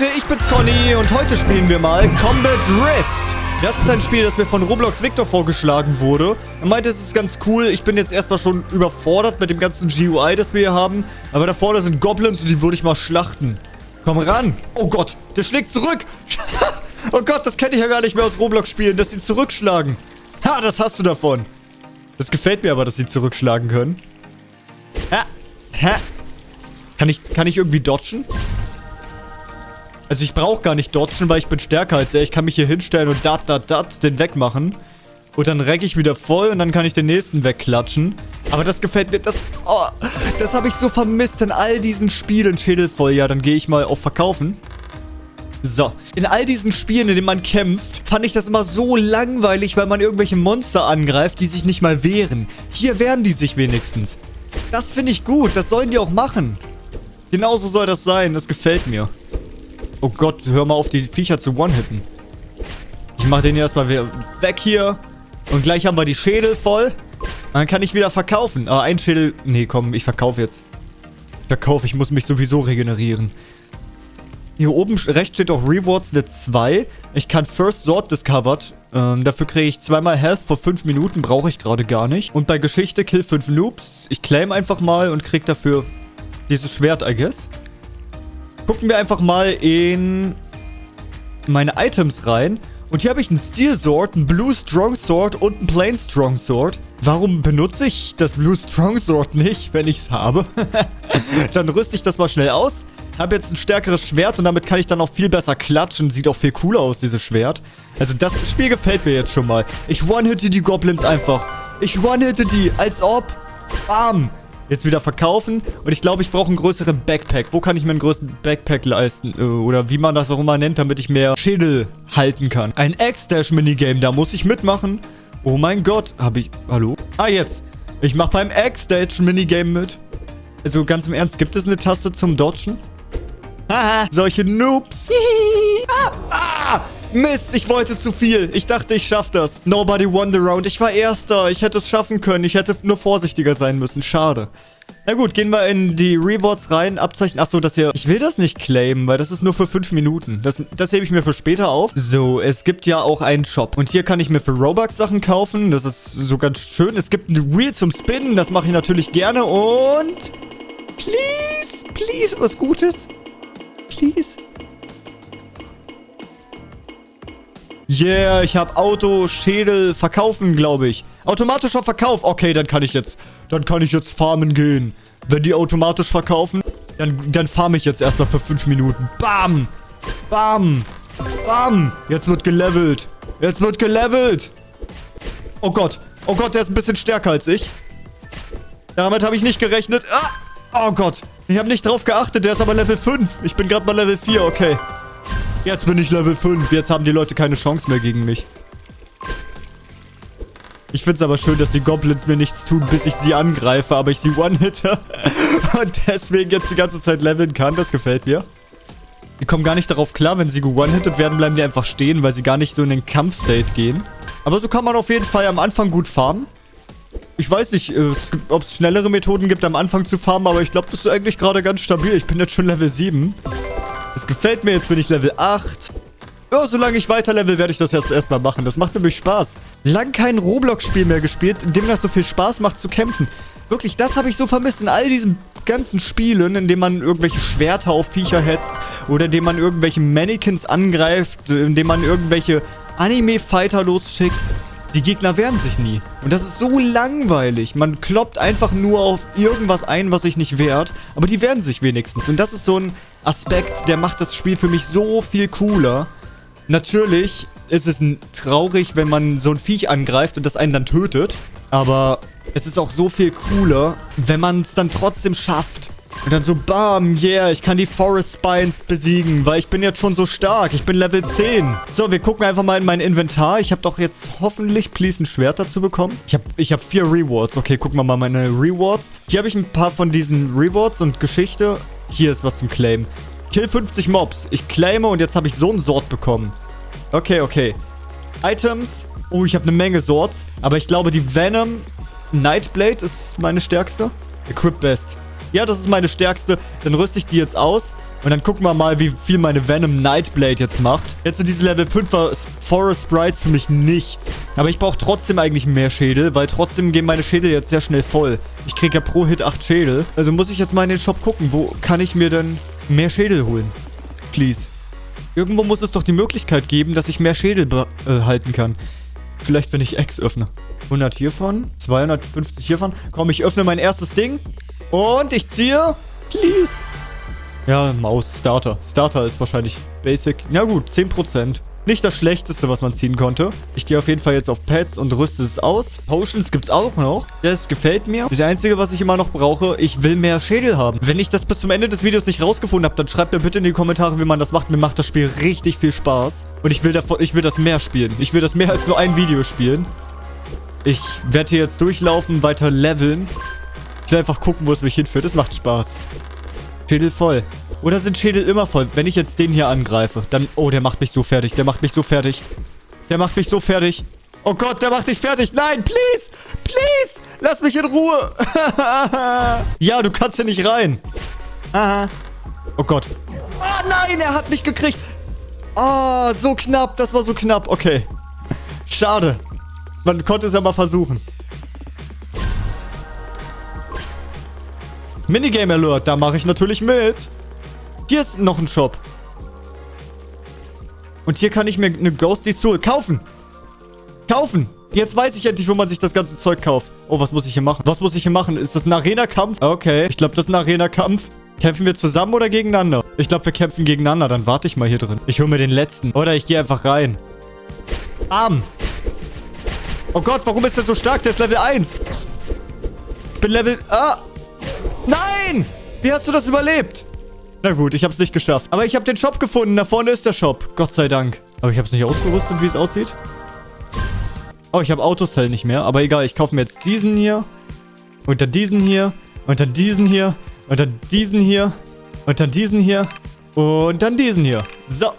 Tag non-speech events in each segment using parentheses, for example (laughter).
Leute, ich bin's Conny und heute spielen wir mal Combat Rift. Das ist ein Spiel, das mir von Roblox Victor vorgeschlagen wurde. Er meinte, es ist ganz cool. Ich bin jetzt erstmal schon überfordert mit dem ganzen GUI, das wir hier haben. Aber da vorne sind Goblins und die würde ich mal schlachten. Komm ran. Oh Gott, der schlägt zurück. (laughs) oh Gott, das kenne ich ja gar nicht mehr aus Roblox-Spielen, dass sie zurückschlagen. Ha, das hast du davon. Das gefällt mir aber, dass sie zurückschlagen können. Ha, ha. Kann ich, kann ich irgendwie dodgen? Also ich brauche gar nicht dodgen, weil ich bin stärker als er. Ich kann mich hier hinstellen und dat, dat, dat den wegmachen. Und dann recke ich wieder voll und dann kann ich den nächsten wegklatschen. Aber das gefällt mir. Das, oh, das habe ich so vermisst in all diesen Spielen. Schädel voll. Ja, dann gehe ich mal auf Verkaufen. So, in all diesen Spielen, in denen man kämpft, fand ich das immer so langweilig, weil man irgendwelche Monster angreift, die sich nicht mal wehren. Hier wehren die sich wenigstens. Das finde ich gut, das sollen die auch machen. Genauso soll das sein, das gefällt mir. Oh Gott, hör mal auf, die Viecher zu one-hitten. Ich mach den erstmal wieder weg hier. Und gleich haben wir die Schädel voll. Dann kann ich wieder verkaufen. Aber ein Schädel... Nee, komm, ich verkaufe jetzt. Ich verkaufe, ich muss mich sowieso regenerieren. Hier oben rechts steht auch Rewards eine 2. Ich kann First Sword Discovered. Ähm, dafür kriege ich zweimal Health vor 5 Minuten. Brauche ich gerade gar nicht. Und bei Geschichte Kill 5 Noobs. Ich claim einfach mal und kriege dafür dieses Schwert, I guess. Gucken wir einfach mal in meine Items rein. Und hier habe ich einen Steel Sword, einen Blue Strong Sword und einen Plain Strong Sword. Warum benutze ich das Blue Strong Sword nicht, wenn ich es habe? (laughs) dann rüste ich das mal schnell aus. Habe jetzt ein stärkeres Schwert und damit kann ich dann auch viel besser klatschen. Sieht auch viel cooler aus, dieses Schwert. Also das Spiel gefällt mir jetzt schon mal. Ich one-hitte die Goblins einfach. Ich one-hitte die, als ob. Bam. Jetzt wieder verkaufen. Und ich glaube, ich brauche einen größeren Backpack. Wo kann ich mir einen größeren Backpack leisten? Äh, oder wie man das auch immer nennt, damit ich mehr Schädel halten kann. Ein X-Dash-Minigame, da muss ich mitmachen. Oh mein Gott. Habe ich... Hallo? Ah, jetzt. Ich mache beim X-Dash-Minigame mit. Also ganz im Ernst, gibt es eine Taste zum Dodgen? Haha, solche Noobs. ah, ah. Mist, ich wollte zu viel. Ich dachte, ich schaffe das. Nobody won the round. Ich war Erster. Ich hätte es schaffen können. Ich hätte nur vorsichtiger sein müssen. Schade. Na gut, gehen wir in die Rewards rein. Abzeichen. Achso, das hier... Ich will das nicht claimen, weil das ist nur für 5 Minuten. Das, das hebe ich mir für später auf. So, es gibt ja auch einen Shop. Und hier kann ich mir für Robux Sachen kaufen. Das ist so ganz schön. Es gibt ein Wheel zum Spinnen. Das mache ich natürlich gerne. Und... Please, please, was Gutes. Please. Yeah, ich habe Auto, Schädel, verkaufen, glaube ich. Automatischer Verkauf. Okay, dann kann ich jetzt, dann kann ich jetzt farmen gehen. Wenn die automatisch verkaufen, dann, dann farme ich jetzt erstmal für 5 Minuten. Bam! Bam! Bam! Jetzt wird gelevelt. Jetzt wird gelevelt. Oh Gott. Oh Gott, der ist ein bisschen stärker als ich. Damit habe ich nicht gerechnet. Ah! Oh Gott. Ich habe nicht drauf geachtet. Der ist aber Level 5. Ich bin gerade mal Level 4. Okay. Jetzt bin ich Level 5. Jetzt haben die Leute keine Chance mehr gegen mich. Ich finde es aber schön, dass die Goblins mir nichts tun, bis ich sie angreife, aber ich sie one-hitte. (laughs) Und deswegen jetzt die ganze Zeit leveln kann. Das gefällt mir. Die kommen gar nicht darauf klar, wenn sie one-hitted werden, bleiben die einfach stehen, weil sie gar nicht so in den Kampfstate gehen. Aber so kann man auf jeden Fall am Anfang gut farmen. Ich weiß nicht, äh, ob es schnellere Methoden gibt, am Anfang zu farmen, aber ich glaube, das ist eigentlich gerade ganz stabil. Ich bin jetzt schon Level 7. Das gefällt mir. Jetzt bin ich Level 8. Ja, solange ich weiter level, werde ich das jetzt erstmal machen. Das macht nämlich Spaß. Lang kein Roblox-Spiel mehr gespielt, in dem das so viel Spaß macht zu kämpfen. Wirklich, das habe ich so vermisst in all diesen ganzen Spielen, in denen man irgendwelche Schwerter auf Viecher hetzt oder in denen man irgendwelche Mannequins angreift, in denen man irgendwelche Anime-Fighter losschickt. Die Gegner wehren sich nie. Und das ist so langweilig. Man kloppt einfach nur auf irgendwas ein, was sich nicht wehrt. Aber die wehren sich wenigstens. Und das ist so ein Aspekt, der macht das Spiel für mich so viel cooler. Natürlich ist es traurig, wenn man so ein Viech angreift und das einen dann tötet. Aber es ist auch so viel cooler, wenn man es dann trotzdem schafft. Und dann so, bam, yeah, ich kann die Forest Spines besiegen, weil ich bin jetzt schon so stark. Ich bin Level 10. So, wir gucken einfach mal in mein Inventar. Ich habe doch jetzt hoffentlich, please, ein Schwert dazu bekommen. Ich habe ich hab vier Rewards. Okay, gucken wir mal meine Rewards. Hier habe ich ein paar von diesen Rewards und Geschichte. Hier ist was zum Claim. Kill 50 Mobs. Ich claime und jetzt habe ich so ein Sword bekommen. Okay, okay. Items. Oh, ich habe eine Menge Swords. Aber ich glaube, die Venom Nightblade ist meine stärkste. Equip Best. Ja, das ist meine stärkste. Dann rüste ich die jetzt aus. Und dann gucken wir mal, wie viel meine Venom Nightblade jetzt macht. Jetzt sind diese Level 5er Forest Sprites für mich nichts. Aber ich brauche trotzdem eigentlich mehr Schädel, weil trotzdem gehen meine Schädel jetzt sehr schnell voll. Ich kriege ja pro Hit 8 Schädel. Also muss ich jetzt mal in den Shop gucken, wo kann ich mir denn mehr Schädel holen? Please. Irgendwo muss es doch die Möglichkeit geben, dass ich mehr Schädel äh, kann. Vielleicht, wenn ich X öffne. 100 hiervon, 250 hiervon. Komm, ich öffne mein erstes Ding. Und ich ziehe. Please. Ja, Maus, Starter. Starter ist wahrscheinlich Basic. Na gut, 10%. Nicht das Schlechteste, was man ziehen konnte. Ich gehe auf jeden Fall jetzt auf Pets und rüste es aus. Potions gibt es auch noch. Das gefällt mir. Das Einzige, was ich immer noch brauche, ich will mehr Schädel haben. Wenn ich das bis zum Ende des Videos nicht rausgefunden habe, dann schreibt mir bitte in die Kommentare, wie man das macht. Mir macht das Spiel richtig viel Spaß. Und ich will, davon, ich will das mehr spielen. Ich will das mehr als nur ein Video spielen. Ich werde hier jetzt durchlaufen, weiter leveln. Ich will einfach gucken, wo es mich hinführt. Es macht Spaß. Schädel voll. Oder sind Schädel immer voll? Wenn ich jetzt den hier angreife, dann... Oh, der macht mich so fertig. Der macht mich so fertig. Der macht mich so fertig. Oh Gott, der macht dich fertig. Nein, please. Please. Lass mich in Ruhe. (laughs) ja, du kannst hier nicht rein. Aha. Oh Gott. Oh nein, er hat mich gekriegt. Oh, so knapp. Das war so knapp. Okay. Schade. Man konnte es ja mal versuchen. Minigame Alert, da mache ich natürlich mit. Hier ist noch ein Shop. Und hier kann ich mir eine Ghostly Soul kaufen. Kaufen. Jetzt weiß ich endlich, wo man sich das ganze Zeug kauft. Oh, was muss ich hier machen? Was muss ich hier machen? Ist das ein Arena-Kampf? Okay, ich glaube, das ist ein Arena-Kampf. Kämpfen wir zusammen oder gegeneinander? Ich glaube, wir kämpfen gegeneinander. Dann warte ich mal hier drin. Ich hole mir den letzten. Oder ich gehe einfach rein. Arm. Oh Gott, warum ist der so stark? Der ist Level 1. Ich bin Level... Ah. Nein! Wie hast du das überlebt? Na gut, ich habe es nicht geschafft. Aber ich habe den Shop gefunden. Da vorne ist der Shop. Gott sei Dank. Aber ich habe es nicht ausgerüstet, wie es aussieht. Oh, ich habe Autocell nicht mehr. Aber egal, ich kaufe mir jetzt diesen hier. Und dann diesen hier. Und dann diesen hier. Und dann diesen hier. Und dann diesen hier. Und dann diesen hier. So.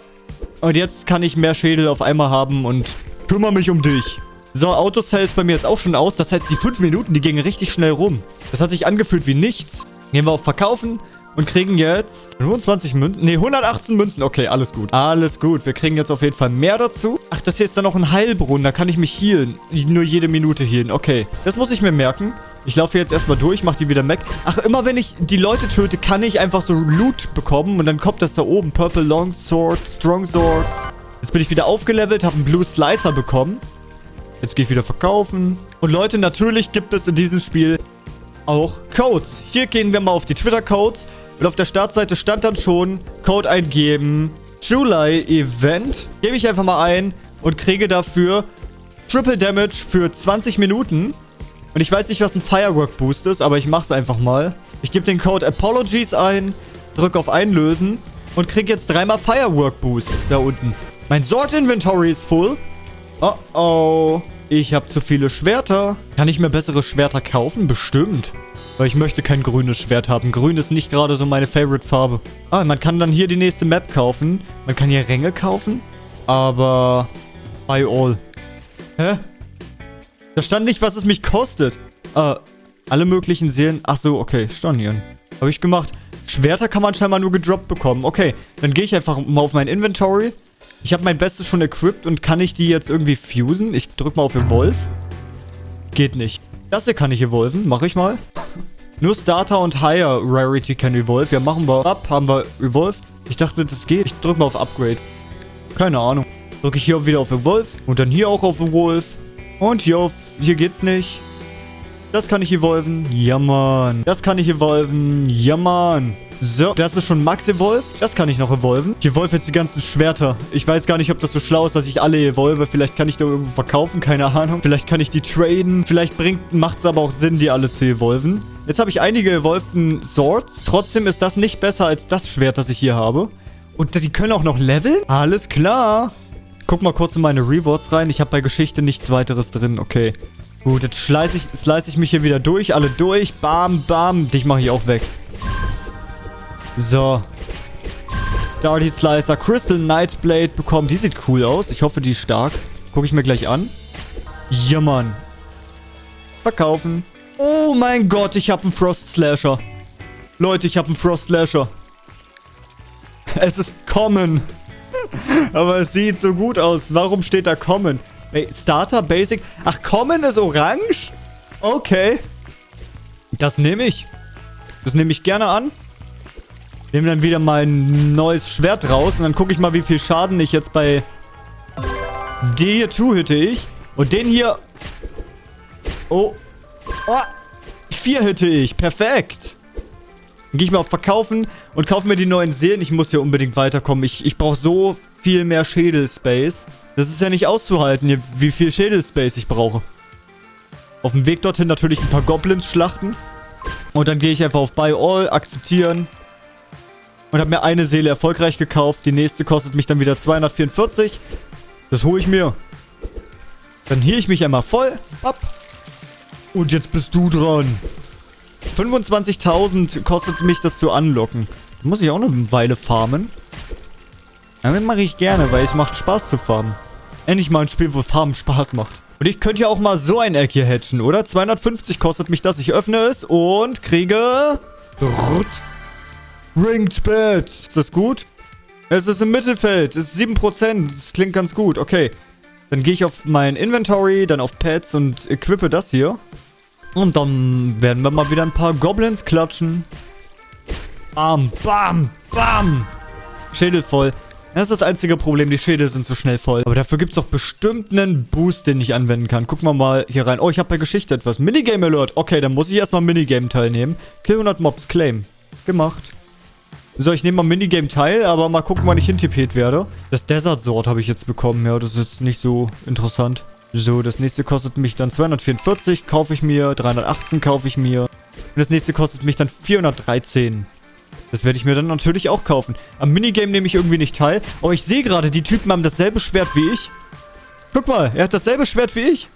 Und jetzt kann ich mehr Schädel auf einmal haben und kümmere mich um dich. So, Autocell ist bei mir jetzt auch schon aus. Das heißt, die 5 Minuten, die gingen richtig schnell rum. Das hat sich angefühlt wie nichts. Gehen wir auf Verkaufen und kriegen jetzt 25 Münzen. Ne, 118 Münzen. Okay, alles gut. Alles gut. Wir kriegen jetzt auf jeden Fall mehr dazu. Ach, das hier ist dann noch ein Heilbrunnen. Da kann ich mich healen. Nur jede Minute healen. Okay, das muss ich mir merken. Ich laufe jetzt erstmal durch, mache die wieder weg. Ach, immer wenn ich die Leute töte, kann ich einfach so Loot bekommen. Und dann kommt das da oben. Purple Long Sword, Strong Swords. Jetzt bin ich wieder aufgelevelt, habe einen Blue Slicer bekommen. Jetzt gehe ich wieder verkaufen. Und Leute, natürlich gibt es in diesem Spiel auch Codes. Hier gehen wir mal auf die Twitter-Codes. Und auf der Startseite stand dann schon Code eingeben. July Event. Gebe ich einfach mal ein und kriege dafür Triple Damage für 20 Minuten. Und ich weiß nicht, was ein Firework Boost ist, aber ich mache es einfach mal. Ich gebe den Code Apologies ein, drücke auf Einlösen und kriege jetzt dreimal Firework Boost da unten. Mein Sword Inventory ist full. Oh oh. Ich habe zu viele Schwerter. Kann ich mir bessere Schwerter kaufen? Bestimmt. Weil ich möchte kein grünes Schwert haben. Grün ist nicht gerade so meine Favorite-Farbe. Ah, man kann dann hier die nächste Map kaufen. Man kann hier Ränge kaufen. Aber... Buy all. Hä? Da stand nicht, was es mich kostet. Äh, alle möglichen Seelen... Ach so, okay. Stornieren. Habe ich gemacht. Schwerter kann man scheinbar nur gedroppt bekommen. Okay, dann gehe ich einfach mal auf mein Inventory. Ich habe mein Bestes schon equipped und kann ich die jetzt irgendwie fusen? Ich drücke mal auf Evolve. Geht nicht. Das hier kann ich evolven. Mache ich mal. Nur Starter und Higher Rarity kann evolve. Ja, machen wir ab. Haben wir evolved. Ich dachte, das geht. Ich drücke mal auf Upgrade. Keine Ahnung. Drücke ich hier wieder auf Evolve. Und dann hier auch auf Evolve. Und hier auf... Hier geht's nicht. Das kann ich evolven. Ja, Mann. Das kann ich evolven. Ja, Mann. So, das ist schon Max Evolve. Das kann ich noch evolven. Ich evolve jetzt die ganzen Schwerter. Ich weiß gar nicht, ob das so schlau ist, dass ich alle evolve. Vielleicht kann ich da irgendwo verkaufen, keine Ahnung. Vielleicht kann ich die traden. Vielleicht macht es aber auch Sinn, die alle zu evolven. Jetzt habe ich einige evolvten Swords. Trotzdem ist das nicht besser als das Schwert, das ich hier habe. Und die können auch noch leveln? Alles klar. Guck mal kurz in meine Rewards rein. Ich habe bei Geschichte nichts weiteres drin. Okay. Gut, jetzt slice ich, ich mich hier wieder durch. Alle durch. Bam, bam. Dich mache ich auch weg. So. Darty Slicer. Crystal Nightblade bekommen. Die sieht cool aus. Ich hoffe, die ist stark. Gucke ich mir gleich an. Ja, Mann. Verkaufen. Oh mein Gott, ich habe einen Frost Slasher. Leute, ich habe einen Frost Slasher. Es ist Common. Aber es sieht so gut aus. Warum steht da Common? Starter, Basic. Ach, Common ist orange? Okay. Das nehme ich. Das nehme ich gerne an. Nehme dann wieder mein neues Schwert raus. Und dann gucke ich mal, wie viel Schaden ich jetzt bei... Die hier hitte ich. Und den hier... Oh. Oh. Vier hitte ich. Perfekt. Dann gehe ich mal auf Verkaufen und kaufe mir die neuen Seelen. Ich muss hier unbedingt weiterkommen. Ich, ich brauche so viel mehr Schädelspace. Das ist ja nicht auszuhalten, wie viel Schädelspace ich brauche. Auf dem Weg dorthin natürlich ein paar Goblins schlachten. Und dann gehe ich einfach auf Buy All, akzeptieren. Und habe mir eine Seele erfolgreich gekauft. Die nächste kostet mich dann wieder 244. Das hole ich mir. Dann hier ich mich einmal voll. Ab. Und jetzt bist du dran. 25.000 kostet mich das zu unlocken. Muss ich auch eine Weile farmen. Damit mache ich gerne, weil es macht Spaß zu farmen. Endlich mal ein Spiel, wo Farmen Spaß macht. Und ich könnte ja auch mal so ein Eck hier hatchen, oder? 250 kostet mich das. Ich öffne es und kriege... Ringed Bed. Ist das gut? Es ist im Mittelfeld. Es ist 7%. Das klingt ganz gut. Okay. Dann gehe ich auf mein Inventory, dann auf Pets und equippe das hier. Und dann werden wir mal wieder ein paar Goblins klatschen. Bam, bam, bam. Schädel voll. Das ist das einzige Problem, die Schädel sind zu schnell voll. Aber dafür gibt es doch bestimmt einen Boost, den ich anwenden kann. Gucken wir mal hier rein. Oh, ich habe bei Geschichte etwas. Minigame Alert. Okay, dann muss ich erstmal Minigame teilnehmen. Kill 100 Mobs, Claim. Gemacht. So, ich nehme mal Minigame teil, aber mal gucken, wann ich hintippet werde. Das Desert Sword habe ich jetzt bekommen. Ja, das ist jetzt nicht so interessant. So, das nächste kostet mich dann 244, kaufe ich mir. 318 kaufe ich mir. Und das nächste kostet mich dann 413. Das werde ich mir dann natürlich auch kaufen. Am Minigame nehme ich irgendwie nicht teil. Oh, ich sehe gerade, die Typen haben dasselbe Schwert wie ich. Guck mal, er hat dasselbe Schwert wie ich.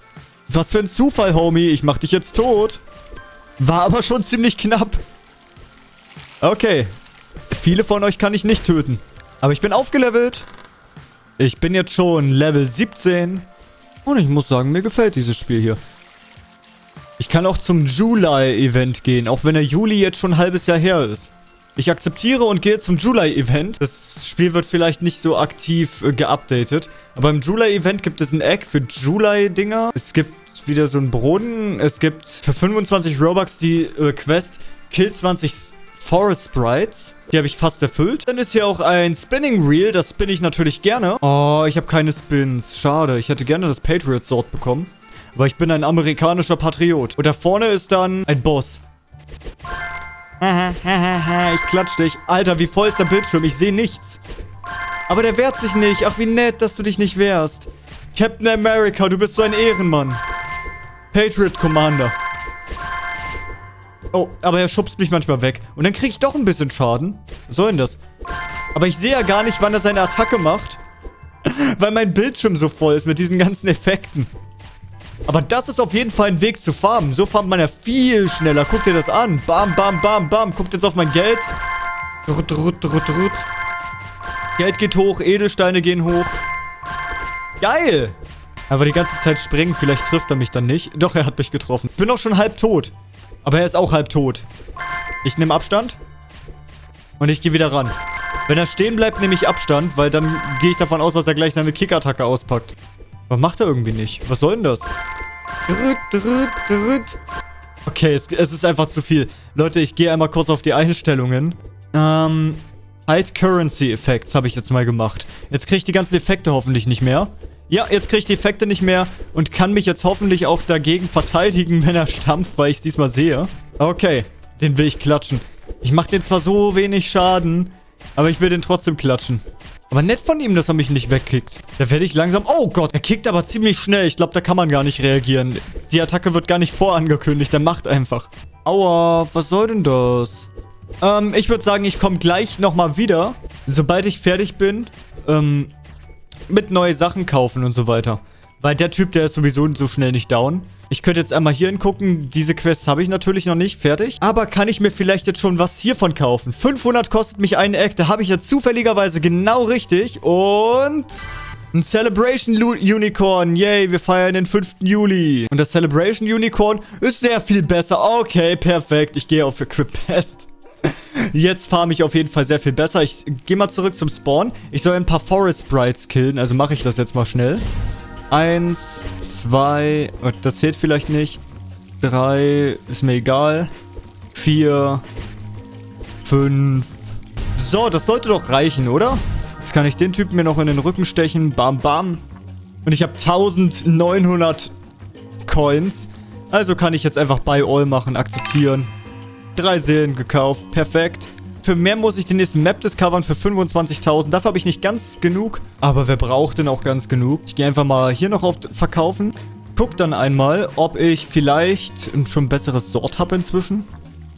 Was für ein Zufall, Homie. Ich mach dich jetzt tot. War aber schon ziemlich knapp. Okay. Viele von euch kann ich nicht töten. Aber ich bin aufgelevelt. Ich bin jetzt schon Level 17. Und ich muss sagen, mir gefällt dieses Spiel hier. Ich kann auch zum July-Event gehen, auch wenn der Juli jetzt schon ein halbes Jahr her ist. Ich akzeptiere und gehe zum July-Event. Das Spiel wird vielleicht nicht so aktiv äh, geupdatet. Aber im July-Event gibt es ein Egg für July-Dinger. Es gibt wieder so einen Brunnen. Es gibt für 25 Robux die äh, Quest Kill 20 Forest Sprites. Die habe ich fast erfüllt. Dann ist hier auch ein Spinning Reel. Das spinne ich natürlich gerne. Oh, ich habe keine Spins. Schade. Ich hätte gerne das Patriot Sword bekommen. Aber ich bin ein amerikanischer Patriot. Und da vorne ist dann ein Boss. (laughs) ich klatsch dich. Alter, wie voll ist der Bildschirm? Ich sehe nichts. Aber der wehrt sich nicht. Ach, wie nett, dass du dich nicht wehrst. Captain America, du bist so ein Ehrenmann. Patriot Commander. Oh, aber er schubst mich manchmal weg. Und dann kriege ich doch ein bisschen Schaden. Was soll denn das? Aber ich sehe ja gar nicht, wann er seine Attacke macht. (laughs) Weil mein Bildschirm so voll ist mit diesen ganzen Effekten. Aber das ist auf jeden Fall ein Weg zu farmen. So farmt man ja viel schneller. Guck dir das an. Bam, bam, bam, bam. Guckt jetzt auf mein Geld. Rut, rut, rut, rut. Geld geht hoch, Edelsteine gehen hoch. Geil! Aber die ganze Zeit springen, vielleicht trifft er mich dann nicht. Doch, er hat mich getroffen. Ich bin auch schon halb tot. Aber er ist auch halb tot. Ich nehme Abstand. Und ich gehe wieder ran. Wenn er stehen bleibt, nehme ich Abstand, weil dann gehe ich davon aus, dass er gleich seine Kickattacke auspackt. Aber macht er irgendwie nicht. Was soll denn das? Okay, es, es ist einfach zu viel. Leute, ich gehe einmal kurz auf die Einstellungen. Ähm, Hide Currency Effects habe ich jetzt mal gemacht. Jetzt kriege ich die ganzen Effekte hoffentlich nicht mehr. Ja, jetzt kriege ich die Effekte nicht mehr und kann mich jetzt hoffentlich auch dagegen verteidigen, (laughs) wenn er stampft, weil ich es diesmal sehe. Okay, den will ich klatschen. Ich mache den zwar so wenig Schaden, aber ich will den trotzdem klatschen. Aber nett von ihm, dass er mich nicht wegkickt. Da werde ich langsam... Oh Gott, er kickt aber ziemlich schnell. Ich glaube, da kann man gar nicht reagieren. Die Attacke wird gar nicht vorangekündigt. Er macht einfach. Aua, was soll denn das? Ähm, ich würde sagen, ich komme gleich nochmal wieder. Sobald ich fertig bin. Ähm, mit neue Sachen kaufen und so weiter. Weil der Typ, der ist sowieso so schnell nicht down. Ich könnte jetzt einmal hier hingucken. Diese Quests habe ich natürlich noch nicht fertig. Aber kann ich mir vielleicht jetzt schon was hiervon kaufen? 500 kostet mich ein Eck. Da habe ich jetzt zufälligerweise genau richtig. Und... Ein Celebration Unicorn. Yay, wir feiern den 5. Juli. Und das Celebration Unicorn ist sehr viel besser. Okay, perfekt. Ich gehe auf Equip Best. Jetzt farme ich auf jeden Fall sehr viel besser. Ich gehe mal zurück zum Spawn. Ich soll ein paar Forest Sprites killen, also mache ich das jetzt mal schnell. Eins, zwei, das zählt vielleicht nicht. Drei, ist mir egal. Vier, fünf. So, das sollte doch reichen, oder? Jetzt kann ich den Typen mir noch in den Rücken stechen. Bam, bam. Und ich habe 1900 Coins. Also kann ich jetzt einfach Buy All machen, akzeptieren. Drei Seelen gekauft, perfekt. Für mehr muss ich den nächsten Map discovern für 25.000. Dafür habe ich nicht ganz genug. Aber wer braucht denn auch ganz genug? Ich gehe einfach mal hier noch auf Verkaufen. Guck dann einmal, ob ich vielleicht schon ein besseres Sort habe inzwischen.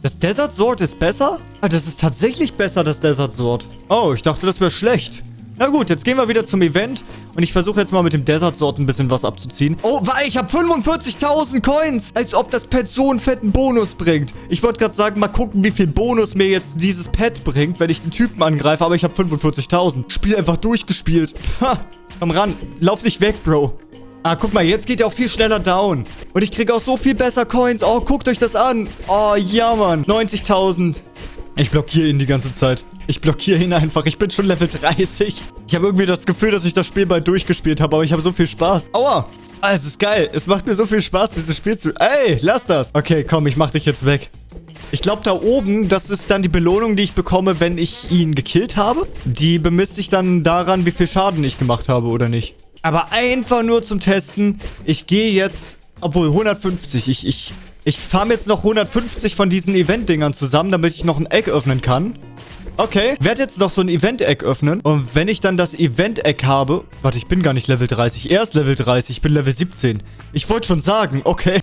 Das Desert Sword ist besser? Ah, das ist tatsächlich besser, das Desert Sword. Oh, ich dachte, das wäre schlecht. Na gut, jetzt gehen wir wieder zum Event. Und ich versuche jetzt mal mit dem Desert Sword ein bisschen was abzuziehen. Oh, weil ich habe 45.000 Coins. Als ob das Pet so einen fetten Bonus bringt. Ich wollte gerade sagen, mal gucken, wie viel Bonus mir jetzt dieses Pet bringt, wenn ich den Typen angreife. Aber ich habe 45.000. Spiel einfach durchgespielt. (laughs) Ha, komm ran. Lauf nicht weg, Bro. Ah, guck mal, jetzt geht er auch viel schneller down. Und ich kriege auch so viel besser Coins. Oh, guckt euch das an. Oh, ja, Mann. 90.000. Ich blockiere ihn die ganze Zeit. Ich blockiere ihn einfach. Ich bin schon Level 30. Ich habe irgendwie das Gefühl, dass ich das Spiel bald durchgespielt habe, aber ich habe so viel Spaß. Aua. Ah, es ist geil. Es macht mir so viel Spaß, dieses Spiel zu... Ey, lass das. Okay, komm, ich mach dich jetzt weg. Ich glaube, da oben, das ist dann die Belohnung, die ich bekomme, wenn ich ihn gekillt habe. Die bemisst sich dann daran, wie viel Schaden ich gemacht habe oder nicht. Aber einfach nur zum Testen. Ich gehe jetzt... Obwohl, 150. Ich, ich, ich farm jetzt noch 150 von diesen Event-Dingern zusammen, damit ich noch ein Eck öffnen kann. Okay, werde jetzt noch so ein Event-Eck öffnen. Und wenn ich dann das Event-Eck habe... Warte, ich bin gar nicht Level 30. Er ist Level 30. Ich bin Level 17. Ich wollte schon sagen, okay.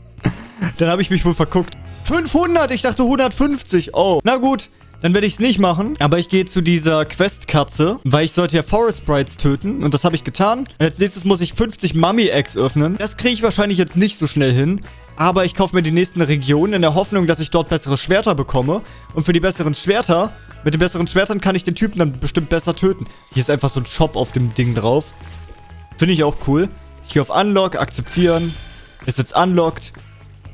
(laughs) dann habe ich mich wohl verguckt. 500! Ich dachte 150. Oh, na gut. Dann werde ich es nicht machen. Aber ich gehe zu dieser Quest-Katze, weil ich sollte ja Forest Sprites töten. Und das habe ich getan. Und als nächstes muss ich 50 Mummy-Eggs öffnen. Das kriege ich wahrscheinlich jetzt nicht so schnell hin. Aber ich kaufe mir die nächsten Regionen in der Hoffnung, dass ich dort bessere Schwerter bekomme. Und für die besseren Schwerter, mit den besseren Schwertern kann ich den Typen dann bestimmt besser töten. Hier ist einfach so ein Shop auf dem Ding drauf. Finde ich auch cool. Ich gehe auf Unlock, akzeptieren. Ist jetzt unlocked.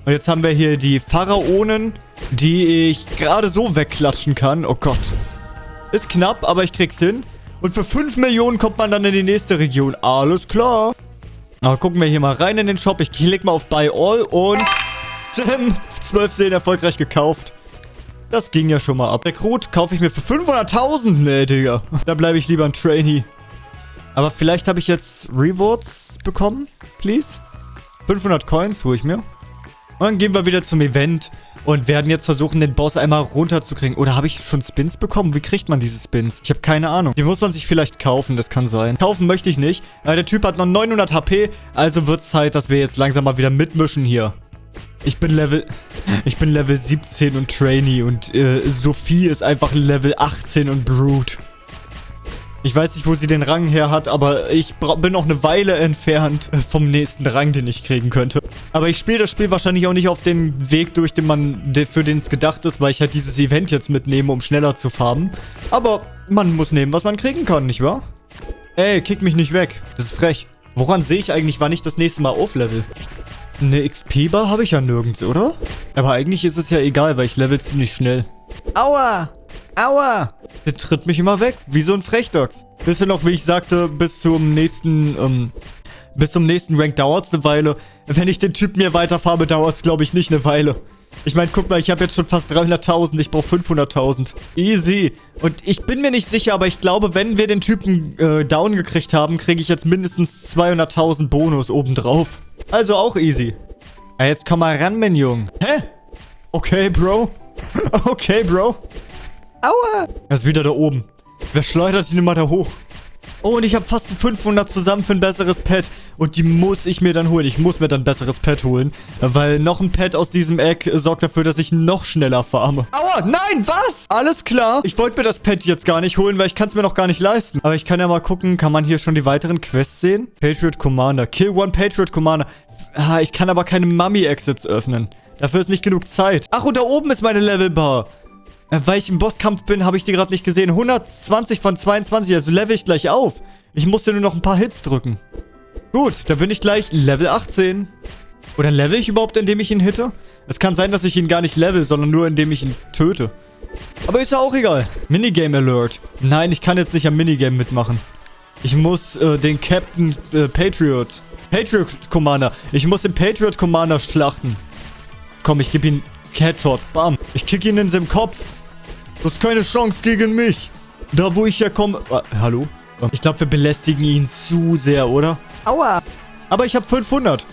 Und jetzt haben wir hier die Pharaonen, die ich gerade so wegklatschen kann. Oh Gott. Ist knapp, aber ich krieg's hin. Und für 5 Millionen kommt man dann in die nächste Region. Alles klar. Aber gucken wir hier mal rein in den Shop. Ich klicke mal auf Buy All und... 12 (laughs) Seelen erfolgreich gekauft. Das ging ja schon mal ab. Rekrut kaufe ich mir für 500.000. Nee, Digga. (laughs) Da bleibe ich lieber ein Trainee. Aber vielleicht habe ich jetzt Rewards bekommen. Please. 500 Coins hole ich mir. Und dann gehen wir wieder zum Event und werden jetzt versuchen, den Boss einmal runterzukriegen. Oder habe ich schon Spins bekommen? Wie kriegt man diese Spins? Ich habe keine Ahnung. Die muss man sich vielleicht kaufen, das kann sein. Kaufen möchte ich nicht. Aber der Typ hat noch 900 HP, also wird es Zeit, dass wir jetzt langsam mal wieder mitmischen hier. Ich bin Level... Ich bin Level 17 und Trainee und äh, Sophie ist einfach Level 18 und Brute. Ich weiß nicht, wo sie den Rang her hat, aber ich bin noch eine Weile entfernt vom nächsten Rang, den ich kriegen könnte. Aber ich spiele das Spiel wahrscheinlich auch nicht auf den Weg durch, den man, für den es gedacht ist, weil ich halt dieses Event jetzt mitnehme, um schneller zu farmen. Aber man muss nehmen, was man kriegen kann, nicht wahr? Ey, kick mich nicht weg. Das ist frech. Woran sehe ich eigentlich, wann ich das nächste Mal auflevel? Eine XP-Bar habe ich ja nirgends, oder? Aber eigentlich ist es ja egal, weil ich level ziemlich schnell. Aua! Aua! Der tritt mich immer weg, wie so ein Frechdachs. Wisst ihr noch, wie ich sagte, bis zum nächsten, ähm, bis zum nächsten Rank dauert es eine Weile. Wenn ich den Typ mir weiterfahre, dauert es, glaube ich, nicht eine Weile. Ich meine, guck mal, ich habe jetzt schon fast 300.000. Ich brauche 500.000. Easy. Und ich bin mir nicht sicher, aber ich glaube, wenn wir den Typen äh, down gekriegt haben, kriege ich jetzt mindestens 200.000 Bonus obendrauf. Also auch easy. Ja, jetzt komm mal ran, mein Junge. Hä? Okay, Bro. (laughs) okay, Bro. Aua. Er ist wieder da oben. Wer schleudert ihn immer da hoch? Oh, und ich habe fast 500 zusammen für ein besseres Pet. Und die muss ich mir dann holen. Ich muss mir dann ein besseres Pet holen. Weil noch ein Pet aus diesem Eck sorgt dafür, dass ich noch schneller farme. Aua, nein, was? Alles klar. Ich wollte mir das Pet jetzt gar nicht holen, weil ich kann es mir noch gar nicht leisten. Aber ich kann ja mal gucken, kann man hier schon die weiteren Quests sehen? Patriot Commander. Kill one Patriot Commander. Ah, ich kann aber keine Mummy-Exits öffnen. Dafür ist nicht genug Zeit. Ach, und da oben ist meine Levelbar. Äh, weil ich im Bosskampf bin, habe ich die gerade nicht gesehen. 120 von 22, also level ich gleich auf. Ich muss dir nur noch ein paar Hits drücken. Gut, da bin ich gleich Level 18. Oder level ich überhaupt, indem ich ihn hitte? Es kann sein, dass ich ihn gar nicht level, sondern nur indem ich ihn töte. Aber ist ja auch egal. Minigame Alert. Nein, ich kann jetzt nicht am Minigame mitmachen. Ich muss äh, den Captain äh, Patriot. Patriot Commander. Ich muss den Patriot Commander schlachten. Komm, ich gebe ihn Headshot. Bam. Ich kick ihn in seinem Kopf. Du hast keine Chance gegen mich. Da, wo ich herkomme... Äh, hallo? Ich glaube, wir belästigen ihn zu sehr, oder? Aua. Aber ich habe 500.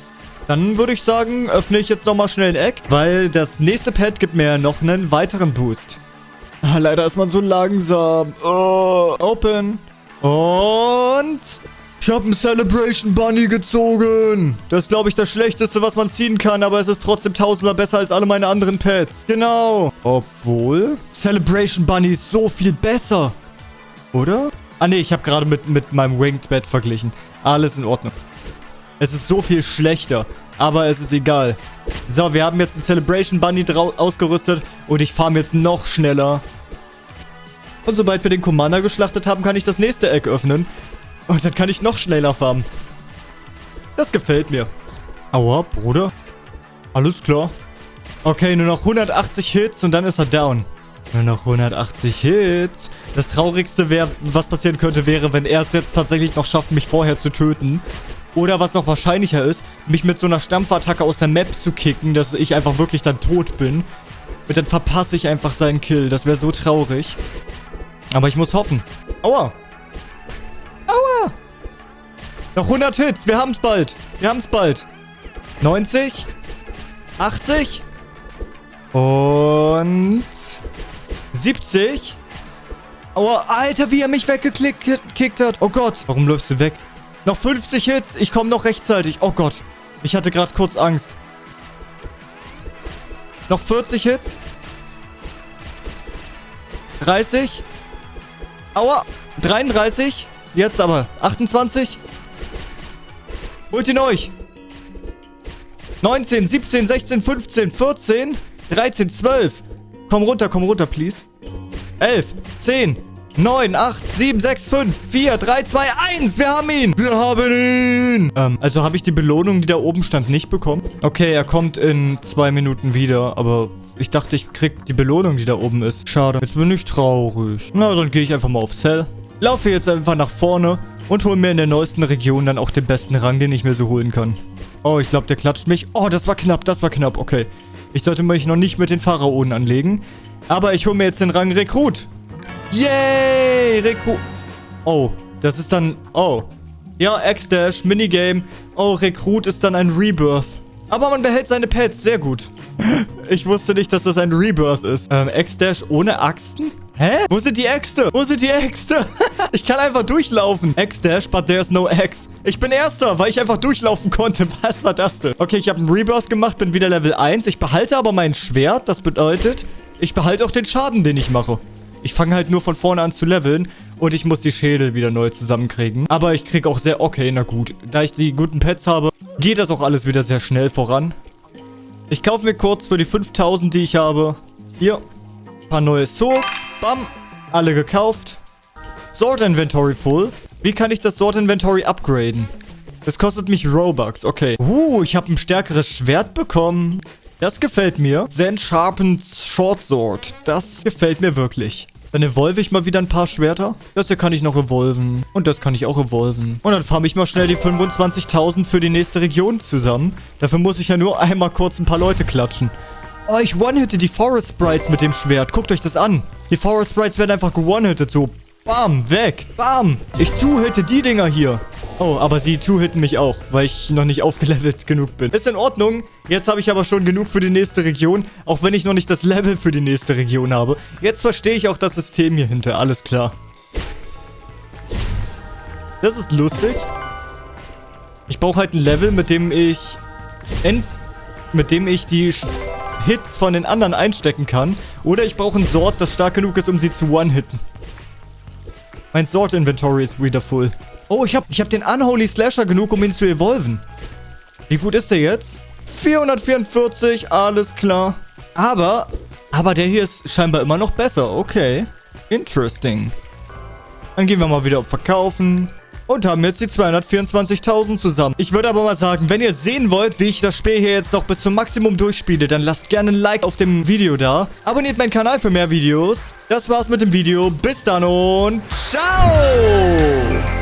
Dann würde ich sagen, öffne ich jetzt nochmal schnell ein Eck, weil das nächste Pad gibt mir noch einen weiteren Boost. Ah, leider ist man so langsam. Oh, open. Und... Ich habe einen Celebration Bunny gezogen. Das ist, glaube ich, das Schlechteste, was man ziehen kann, aber es ist trotzdem tausendmal besser als alle meine anderen Pets. Genau. Obwohl... Celebration Bunny ist so viel besser. Oder? Ah, nee, ich habe gerade mit, mit meinem Winged Bed verglichen. Alles in Ordnung. Es ist so viel schlechter. Aber es ist egal. So, wir haben jetzt einen Celebration Bunny ausgerüstet. Und ich farm jetzt noch schneller. Und sobald wir den Commander geschlachtet haben, kann ich das nächste Eck öffnen. Und dann kann ich noch schneller farmen. Das gefällt mir. Aua, Bruder. Alles klar. Okay, nur noch 180 Hits und dann ist er down. Nur noch 180 Hits. Das Traurigste, wäre, was passieren könnte, wäre, wenn er es jetzt tatsächlich noch schafft, mich vorher zu töten. Oder was noch wahrscheinlicher ist, mich mit so einer Stampfattacke aus der Map zu kicken, dass ich einfach wirklich dann tot bin. Und dann verpasse ich einfach seinen Kill. Das wäre so traurig. Aber ich muss hoffen. Aua. Aua. Noch 100 Hits. Wir haben es bald. Wir haben es bald. 90. 80. Und... 70. Aua, Alter, wie er mich weggekickt hat. Oh Gott. Warum läufst du weg? Noch 50 Hits. Ich komme noch rechtzeitig. Oh Gott. Ich hatte gerade kurz Angst. Noch 40 Hits. 30. Aua. 33. Jetzt aber. 28. Holt ihn euch. 19, 17, 16, 15, 14, 13, 12. Komm runter, komm runter, please. 11, 10, 9, 8, 7, 6, 5, 4, 3, 2, 1. Wir haben ihn. Wir haben ihn. Ähm, also habe ich die Belohnung, die da oben stand, nicht bekommen? Okay, er kommt in zwei Minuten wieder, aber ich dachte, ich krieg die Belohnung, die da oben ist. Schade. Jetzt bin ich traurig. Na, dann gehe ich einfach mal auf Cell. Laufe jetzt einfach nach vorne und hole mir in der neuesten Region dann auch den besten Rang, den ich mir so holen kann. Oh, ich glaube, der klatscht mich. Oh, das war knapp, das war knapp. Okay. Ich sollte mich noch nicht mit den Pharaonen anlegen. Aber ich hole mir jetzt den Rang Rekrut. Yay! Rekrut. Oh, das ist dann... Oh. Ja, X-Dash, Minigame. Oh, Rekrut ist dann ein Rebirth. Aber man behält seine Pets. Sehr gut. Ich wusste nicht, dass das ein Rebirth ist. Ähm, X-Dash ohne Axten? Hä? Wo sind die Äxte? Wo sind die Äxte? (laughs) ich kann einfach durchlaufen. X-Dash, but there's no X. Ich bin Erster, weil ich einfach durchlaufen konnte. (laughs) Was war das denn? Okay, ich habe einen Rebirth gemacht, bin wieder Level 1. Ich behalte aber mein Schwert. Das bedeutet, ich behalte auch den Schaden, den ich mache. Ich fange halt nur von vorne an zu leveln und ich muss die Schädel wieder neu zusammenkriegen. Aber ich kriege auch sehr... Okay, na gut. Da ich die guten Pets habe, geht das auch alles wieder sehr schnell voran. Ich kaufe mir kurz für die 5000, die ich habe. Hier. Ein paar neue Swords. Bam. Alle gekauft. Sword Inventory full. Wie kann ich das Sword Inventory upgraden? Das kostet mich Robux. Okay. Uh, ich habe ein stärkeres Schwert bekommen. Das gefällt mir. Zen Sharpened Short Sword. Das gefällt mir wirklich. Dann evolve ich mal wieder ein paar Schwerter. Das hier kann ich noch evolven. Und das kann ich auch evolven. Und dann farme ich mal schnell die 25.000 für die nächste Region zusammen. Dafür muss ich ja nur einmal kurz ein paar Leute klatschen. Oh, ich one-hitte die Forest Sprites mit dem Schwert. Guckt euch das an. Die Forest Sprites werden einfach gewone-hitted. So, bam, weg. Bam. Ich two-hitte die Dinger hier. Oh, aber sie two-hitten mich auch, weil ich noch nicht aufgelevelt genug bin. Ist in Ordnung. Jetzt habe ich aber schon genug für die nächste Region, auch wenn ich noch nicht das Level für die nächste Region habe. Jetzt verstehe ich auch das System hier hinter. Alles klar. Das ist lustig. Ich brauche halt ein Level, mit dem ich... mit dem ich die Hits von den anderen einstecken kann. Oder ich brauche ein Sword, das stark genug ist, um sie zu one-hitten. Mein Sword-Inventory ist wieder full. Oh, ich habe ich hab den Unholy Slasher genug, um ihn zu evolven. Wie gut ist der jetzt? 444, alles klar. Aber, aber der hier ist scheinbar immer noch besser. Okay. Interesting. Dann gehen wir mal wieder auf Verkaufen. Und haben jetzt die 224.000 zusammen. Ich würde aber mal sagen, wenn ihr sehen wollt, wie ich das Spiel hier jetzt noch bis zum Maximum durchspiele, dann lasst gerne ein Like auf dem Video da. Abonniert meinen Kanal für mehr Videos. Das war's mit dem Video. Bis dann und ciao!